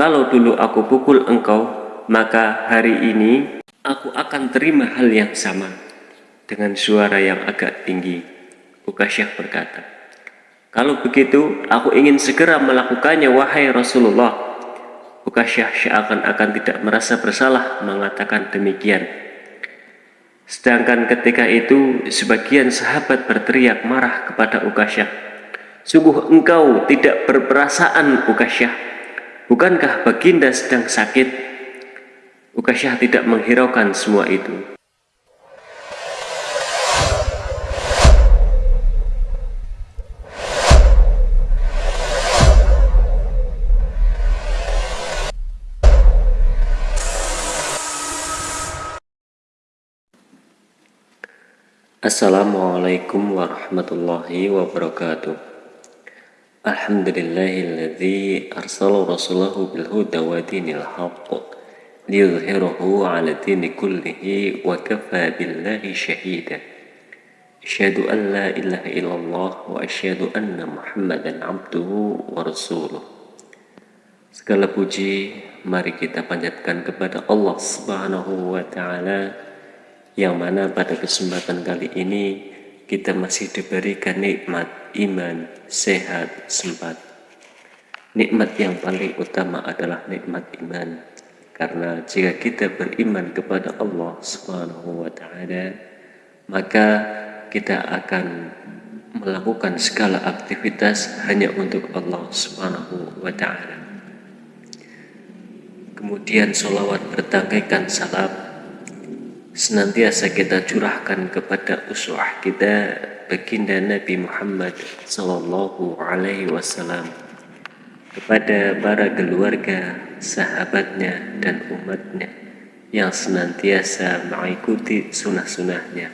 Kalau dulu aku pukul engkau, maka hari ini aku akan terima hal yang sama. Dengan suara yang agak tinggi, Ukasyah berkata, Kalau begitu, aku ingin segera melakukannya, wahai Rasulullah. Ukasyah seakan-akan tidak merasa bersalah mengatakan demikian. Sedangkan ketika itu, sebagian sahabat berteriak marah kepada Ukasyah Sungguh engkau tidak berperasaan Ukasyah. Bukankah baginda sedang sakit? Ukasyah tidak menghiraukan semua itu. Assalamualaikum warahmatullahi wabarakatuh. الحمد لله الذي أرسل رسوله بالهدى ودين الحق ليظهره على الدين كله وكفى بالله شهيدا أشهد أن لا إله إلا الله وأشهد أن محمدا عبده ورسوله Segala puji mari kita panjatkan kepada Allah Subhanahu wa taala yang mana pada kesempatan kali ini kita masih diberikan nikmat iman, sehat, sempat. Nikmat yang paling utama adalah nikmat iman. Karena jika kita beriman kepada Allah Subhanahu wa taala, maka kita akan melakukan segala aktivitas hanya untuk Allah Subhanahu wa taala. Kemudian solawat bertangkaikan salam senantiasa kita curahkan kepada uswah kita baginda Nabi Muhammad sallallahu alaihi wasallam kepada para keluarga, sahabatnya dan umatnya yang senantiasa mengikuti sunnah-sunnahnya.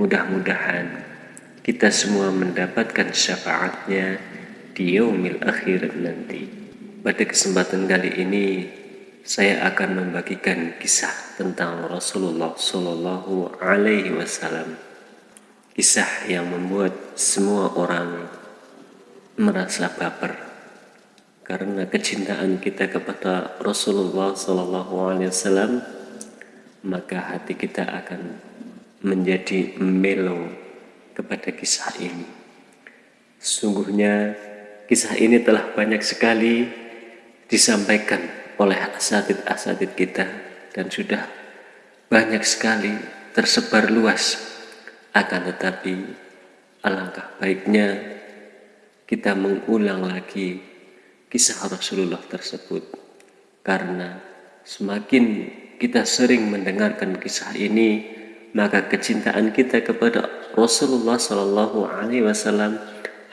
Mudah-mudahan kita semua mendapatkan syafaatnya di yaumil akhir nanti. Pada kesempatan kali ini saya akan membagikan kisah tentang Rasulullah Shallallahu Alaihi Wasallam. Kisah yang membuat semua orang merasa baper karena kecintaan kita kepada Rasulullah Shallallahu Alaihi Wasallam, maka hati kita akan menjadi melo kepada kisah ini. Sungguhnya kisah ini telah banyak sekali disampaikan oleh asatid-asatid kita dan sudah banyak sekali tersebar luas. Akan tetapi alangkah baiknya kita mengulang lagi kisah Rasulullah tersebut. Karena semakin kita sering mendengarkan kisah ini maka kecintaan kita kepada Rasulullah Shallallahu Alaihi Wasallam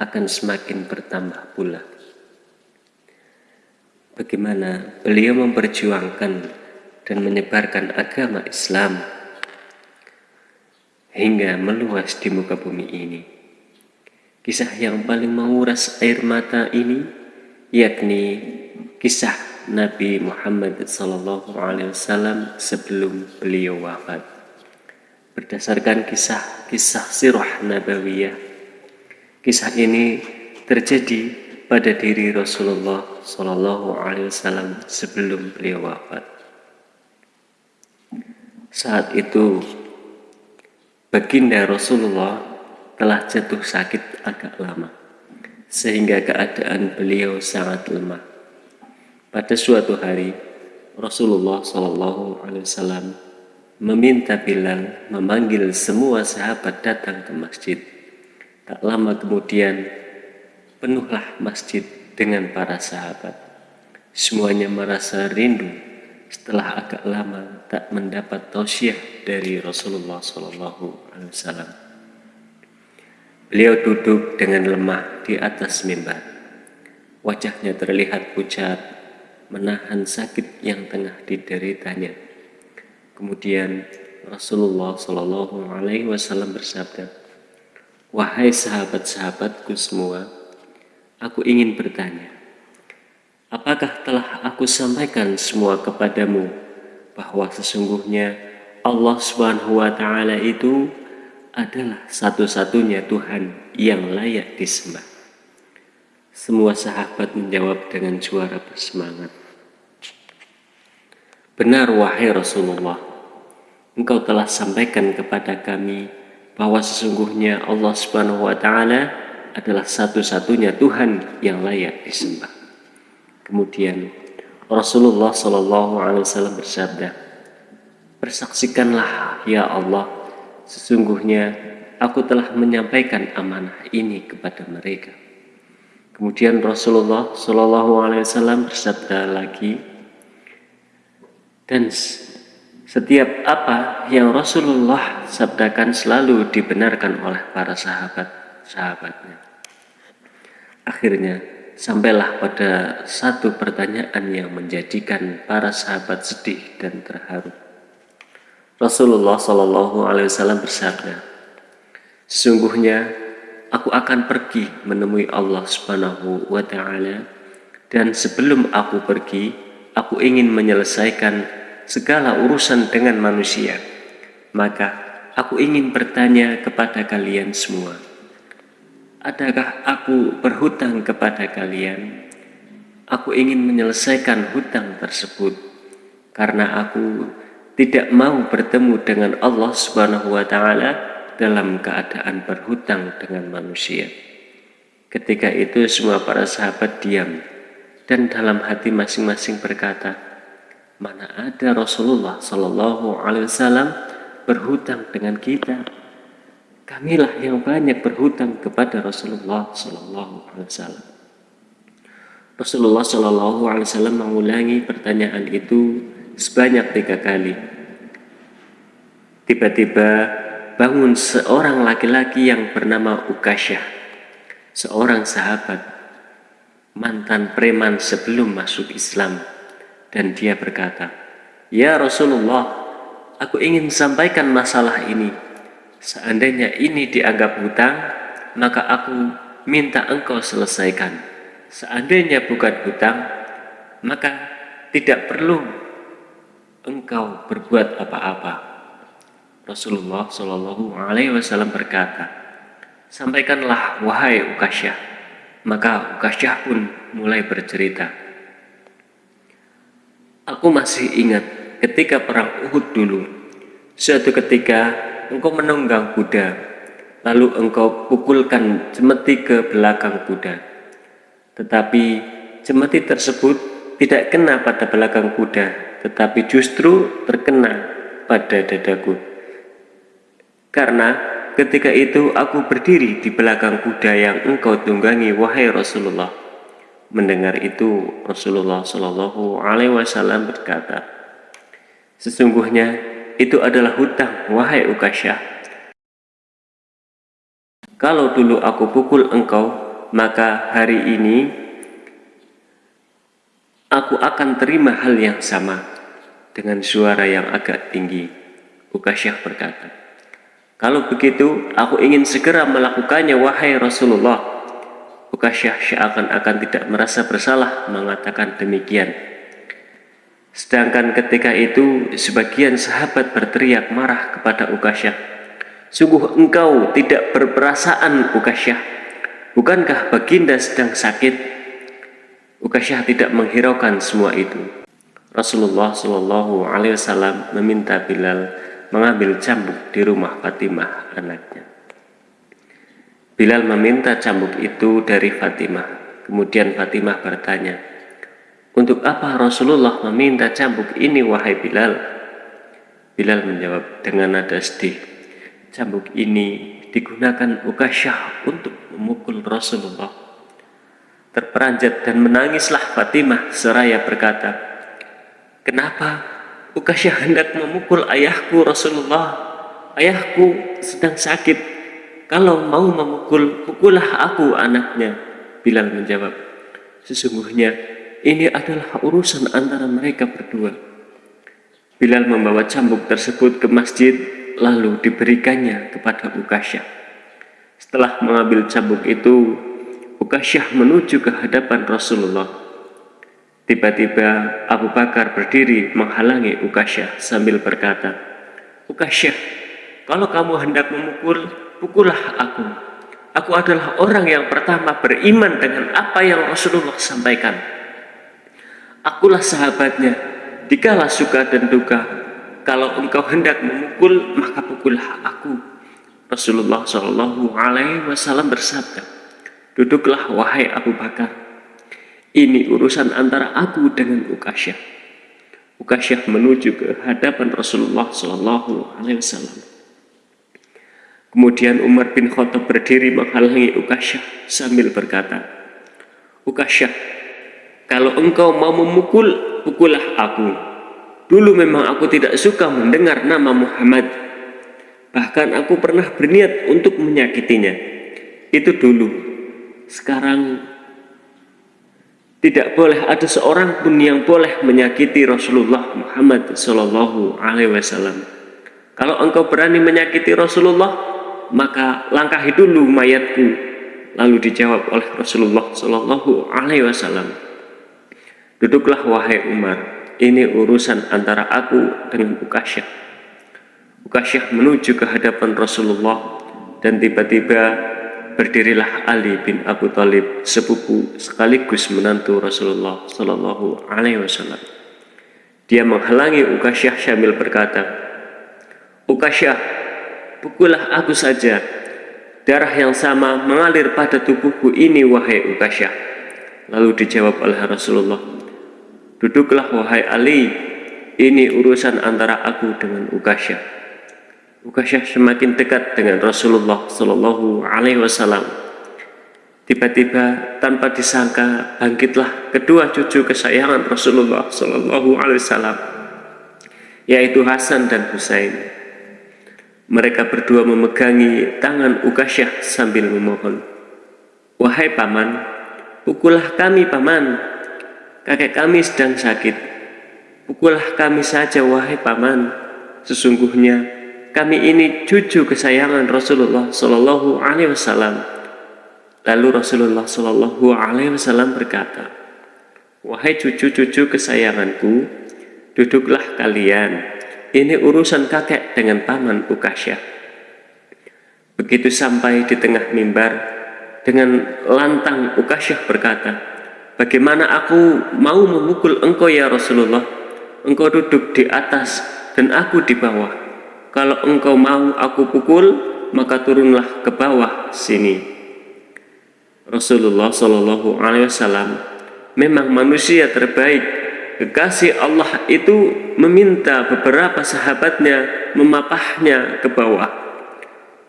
akan semakin bertambah pula bagaimana beliau memperjuangkan dan menyebarkan agama Islam hingga meluas di muka bumi ini. Kisah yang paling menguras air mata ini yakni kisah Nabi Muhammad SAW sebelum beliau wafat. Berdasarkan kisah-kisah sirah nabawiyah, kisah ini terjadi pada diri Rasulullah Shallallahu Alaihi Wasallam sebelum beliau wafat. Saat itu baginda Rasulullah telah jatuh sakit agak lama sehingga keadaan beliau sangat lemah. Pada suatu hari Rasulullah Shallallahu Alaihi Wasallam meminta Bilal memanggil semua sahabat datang ke masjid. Tak lama kemudian penuhlah masjid dengan para sahabat. Semuanya merasa rindu setelah agak lama tak mendapat tausiah dari Rasulullah Shallallahu Alaihi Wasallam. Beliau duduk dengan lemah di atas mimbar. Wajahnya terlihat pucat, menahan sakit yang tengah dideritanya. Kemudian Rasulullah Shallallahu Alaihi Wasallam bersabda, Wahai sahabat-sahabatku semua, aku ingin bertanya, apakah telah aku sampaikan semua kepadamu bahwa sesungguhnya Allah Subhanahu wa taala itu adalah satu-satunya Tuhan yang layak disembah. Semua sahabat menjawab dengan suara bersemangat. Benar wahai Rasulullah, engkau telah sampaikan kepada kami bahwa sesungguhnya Allah Subhanahu wa taala adalah satu-satunya Tuhan yang layak disembah. Kemudian Rasulullah Shallallahu alaihi wasallam bersabda, "Persaksikanlah ya Allah, sesungguhnya aku telah menyampaikan amanah ini kepada mereka." Kemudian Rasulullah Shallallahu alaihi wasallam bersabda lagi, dan setiap apa yang Rasulullah sabdakan selalu dibenarkan oleh para sahabat-sahabatnya. Akhirnya, sampailah pada satu pertanyaan yang menjadikan para sahabat sedih dan terharu. Rasulullah Shallallahu Alaihi Wasallam bersabda, sesungguhnya aku akan pergi menemui Allah Subhanahu Wa Taala dan sebelum aku pergi, aku ingin menyelesaikan segala urusan dengan manusia. Maka aku ingin bertanya kepada kalian semua. Adakah aku berhutang kepada kalian? Aku ingin menyelesaikan hutang tersebut karena aku tidak mau bertemu dengan Allah Subhanahu wa taala dalam keadaan berhutang dengan manusia. Ketika itu semua para sahabat diam dan dalam hati masing-masing berkata, Mana ada Rasulullah Shallallahu Alaihi Wasallam berhutang dengan kita. Kamilah yang banyak berhutang kepada Rasulullah Shallallahu Alaihi Wasallam. Rasulullah Shallallahu Alaihi Wasallam mengulangi pertanyaan itu sebanyak tiga kali. Tiba-tiba bangun seorang laki-laki yang bernama Ukasyah, seorang sahabat, mantan preman sebelum masuk Islam dan dia berkata, Ya Rasulullah, aku ingin sampaikan masalah ini. Seandainya ini dianggap hutang, maka aku minta engkau selesaikan. Seandainya bukan hutang, maka tidak perlu engkau berbuat apa-apa. Rasulullah Shallallahu Alaihi Wasallam berkata, sampaikanlah wahai Ukasyah. Maka Ukasyah pun mulai bercerita. Aku masih ingat ketika perang Uhud dulu. Suatu ketika engkau menunggang kuda, lalu engkau pukulkan cemeti ke belakang kuda. Tetapi cemeti tersebut tidak kena pada belakang kuda, tetapi justru terkena pada dadaku. Karena ketika itu aku berdiri di belakang kuda yang engkau tunggangi, wahai Rasulullah. Mendengar itu, Rasulullah Shallallahu Alaihi Wasallam berkata, Sesungguhnya itu adalah hutang, wahai Ukasyah. Kalau dulu aku pukul engkau, maka hari ini aku akan terima hal yang sama dengan suara yang agak tinggi. Ukasyah berkata, Kalau begitu, aku ingin segera melakukannya, wahai Rasulullah. Ukasyah seakan-akan tidak merasa bersalah mengatakan demikian. Sedangkan ketika itu sebagian sahabat berteriak marah kepada Ukasyah. Sungguh engkau tidak berperasaan Ukasyah. Bukankah baginda sedang sakit? Ukasyah tidak menghiraukan semua itu. Rasulullah Shallallahu Alaihi Wasallam meminta Bilal mengambil cambuk di rumah Fatimah anaknya. Bilal meminta cambuk itu dari Fatimah. Kemudian Fatimah bertanya, Untuk apa Rasulullah meminta cambuk ini wahai Bilal? Bilal menjawab dengan nada sedih, Cambuk ini digunakan Ukasyah untuk memukul Rasulullah. Terperanjat dan menangislah Fatimah seraya berkata, Kenapa Ukasyah hendak memukul ayahku Rasulullah? Ayahku sedang sakit kalau mau memukul, pukullah aku anaknya. Bilal menjawab, sesungguhnya ini adalah urusan antara mereka berdua. Bilal membawa cambuk tersebut ke masjid, lalu diberikannya kepada Ukasyah. Setelah mengambil cambuk itu, Ukasyah menuju ke hadapan Rasulullah. Tiba-tiba Abu Bakar berdiri menghalangi Ukasyah sambil berkata, Ukasyah, kalau kamu hendak memukul, pukullah aku. Aku adalah orang yang pertama beriman dengan apa yang Rasulullah sampaikan. Akulah sahabatnya, dikala suka dan duka. Kalau engkau hendak memukul, maka pukullah aku. Rasulullah Shallallahu Alaihi Wasallam bersabda, duduklah wahai Abu Bakar. Ini urusan antara aku dengan Ukasyah. Ukasyah menuju ke hadapan Rasulullah Shallallahu Alaihi Wasallam. Kemudian Umar bin Khattab berdiri menghalangi Ukasyah sambil berkata, Ukasyah, kalau engkau mau memukul, pukullah aku. Dulu memang aku tidak suka mendengar nama Muhammad. Bahkan aku pernah berniat untuk menyakitinya. Itu dulu. Sekarang tidak boleh ada seorang pun yang boleh menyakiti Rasulullah Muhammad Shallallahu Alaihi Wasallam. Kalau engkau berani menyakiti Rasulullah, maka langkahi dulu mayatku. Lalu dijawab oleh Rasulullah Shallallahu Alaihi Wasallam. Duduklah wahai Umar, ini urusan antara aku dengan Ukasyah. Ukasyah menuju ke hadapan Rasulullah dan tiba-tiba berdirilah Ali bin Abu Talib sepupu sekaligus menantu Rasulullah Shallallahu Alaihi Wasallam. Dia menghalangi Ukasyah sambil berkata, Ukasyah, pukullah aku saja. Darah yang sama mengalir pada tubuhku ini wahai Ukasyah. Lalu dijawab oleh Rasulullah, Duduklah wahai Ali, ini urusan antara aku dengan Ukasyah. Ukasyah semakin dekat dengan Rasulullah Shallallahu Alaihi Wasallam. Tiba-tiba tanpa disangka bangkitlah kedua cucu kesayangan Rasulullah Shallallahu Alaihi Wasallam, yaitu Hasan dan Husain. Mereka berdua memegangi tangan Ukasyah sambil memohon, Wahai paman, pukullah kami paman, kakek kami sedang sakit. Pukullah kami saja wahai paman. Sesungguhnya kami ini cucu kesayangan Rasulullah Shallallahu Alaihi Wasallam. Lalu Rasulullah Shallallahu Alaihi Wasallam berkata, Wahai cucu-cucu kesayanganku, duduklah kalian. Ini urusan kakek dengan paman Ukasyah. Begitu sampai di tengah mimbar, dengan lantang Ukasyah berkata, Bagaimana aku mau memukul engkau ya Rasulullah? Engkau duduk di atas dan aku di bawah. Kalau engkau mau aku pukul maka turunlah ke bawah sini. Rasulullah Shallallahu Alaihi Wasallam memang manusia terbaik. Kekasih Allah itu meminta beberapa sahabatnya memapahnya ke bawah.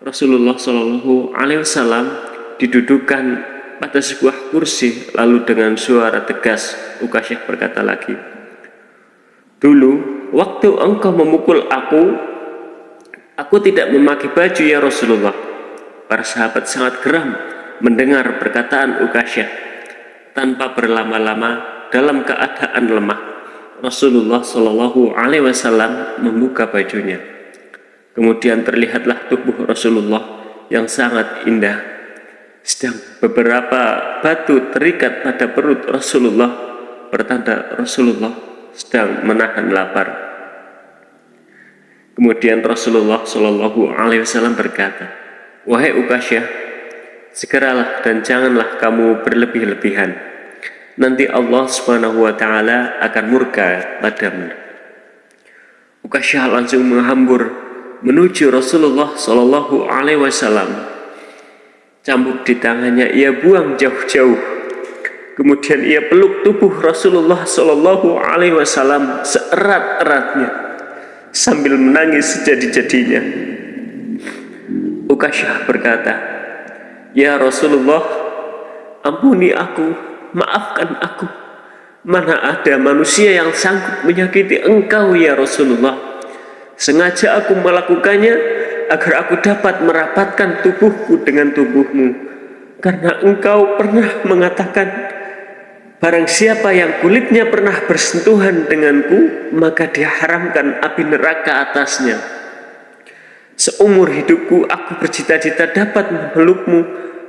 Rasulullah Shallallahu Alaihi Wasallam didudukan pada sebuah kursi lalu dengan suara tegas Ukasyah berkata lagi dulu waktu engkau memukul aku aku tidak memakai baju ya Rasulullah. Para sahabat sangat geram mendengar perkataan Ukasyah tanpa berlama-lama dalam keadaan lemah. Rasulullah Shallallahu Alaihi Wasallam membuka bajunya. Kemudian terlihatlah tubuh Rasulullah yang sangat indah sedang beberapa batu terikat pada perut Rasulullah pertanda Rasulullah sedang menahan lapar. Kemudian Rasulullah Shallallahu Alaihi Wasallam berkata wahai Ukasyah segeralah dan janganlah kamu berlebih-lebihan. Nanti Allah Subhanahu Wa Taala akan murka padamu. Ukasyah langsung menghambur menuju Rasulullah Shallallahu Alaihi Wasallam Cambuk di tangannya ia buang jauh-jauh. Kemudian ia peluk tubuh Rasulullah Shallallahu Alaihi Wasallam seerat-eratnya sambil menangis sejadi-jadinya. Ukasyah berkata, Ya Rasulullah, ampuni aku, maafkan aku. Mana ada manusia yang sanggup menyakiti engkau ya Rasulullah. Sengaja aku melakukannya agar aku dapat merapatkan tubuhku dengan tubuhmu. Karena engkau pernah mengatakan barang siapa yang kulitnya pernah bersentuhan denganku maka diharamkan api neraka atasnya. Seumur hidupku aku bercita-cita dapat memelukmu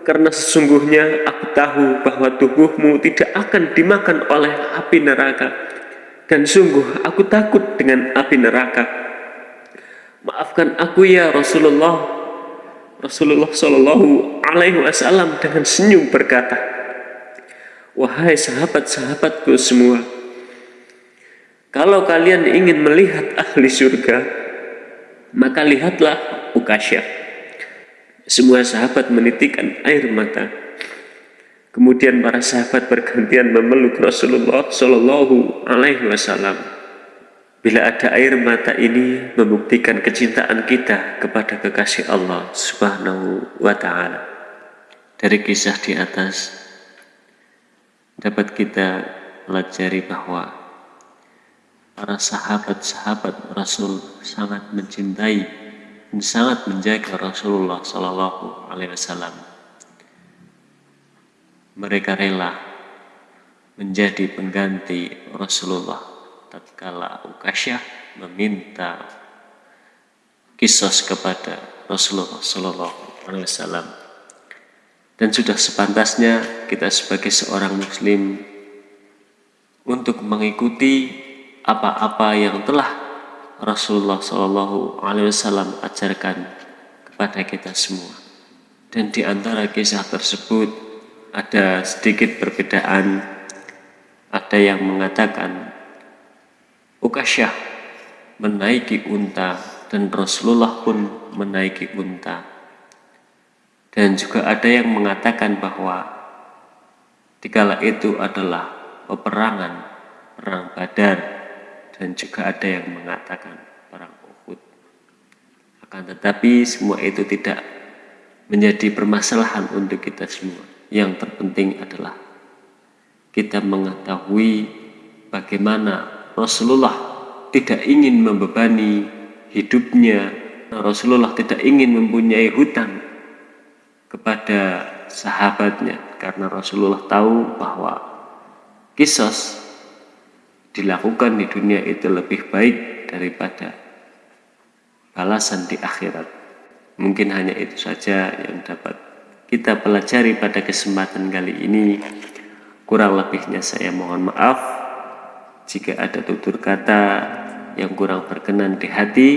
karena sesungguhnya aku tahu bahwa tubuhmu tidak akan dimakan oleh api neraka. Dan sungguh aku takut dengan api neraka Maafkan aku ya Rasulullah. Rasulullah Shallallahu Alaihi Wasallam dengan senyum berkata, Wahai sahabat-sahabatku semua, Kalau kalian ingin melihat ahli surga, maka lihatlah Ukasya. Semua sahabat menitikan air mata. Kemudian para sahabat bergantian memeluk Rasulullah Shallallahu Alaihi Wasallam. Bila ada air mata ini membuktikan kecintaan kita kepada kekasih Allah Subhanahu wa Ta'ala. Dari kisah di atas, dapat kita pelajari bahwa para sahabat-sahabat Rasul sangat mencintai dan sangat menjaga Rasulullah Sallallahu Alaihi Wasallam. Mereka rela menjadi pengganti Rasulullah tatkala Ukasyah meminta kisos kepada Rasulullah Sallallahu Alaihi Wasallam. Dan sudah sepantasnya kita sebagai seorang Muslim untuk mengikuti apa-apa yang telah Rasulullah Shallallahu Alaihi Wasallam ajarkan kepada kita semua. Dan di antara kisah tersebut ada sedikit perbedaan. Ada yang mengatakan Ukasyah menaiki unta dan Rasulullah pun menaiki unta. Dan juga ada yang mengatakan bahwa dikala itu adalah peperangan perang Badar dan juga ada yang mengatakan perang Uhud. Akan tetapi semua itu tidak menjadi permasalahan untuk kita semua. Yang terpenting adalah kita mengetahui bagaimana Rasulullah tidak ingin membebani hidupnya. Rasulullah tidak ingin mempunyai hutang kepada sahabatnya karena Rasulullah tahu bahwa kisos dilakukan di dunia itu lebih baik daripada balasan di akhirat. Mungkin hanya itu saja yang dapat kita pelajari pada kesempatan kali ini. Kurang lebihnya saya mohon maaf jika ada tutur kata yang kurang berkenan di hati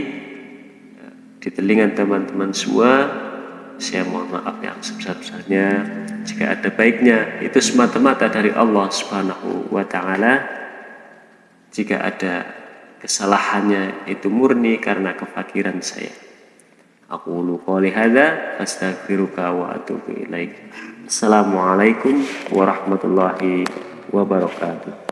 di telinga teman-teman semua saya mohon maaf yang sebesar-besarnya jika ada baiknya itu semata-mata dari Allah Subhanahu wa taala jika ada kesalahannya itu murni karena kefakiran saya. Aku qouli hadza astaghfiruka wa atubu ilaik. Assalamualaikum warahmatullahi wabarakatuh.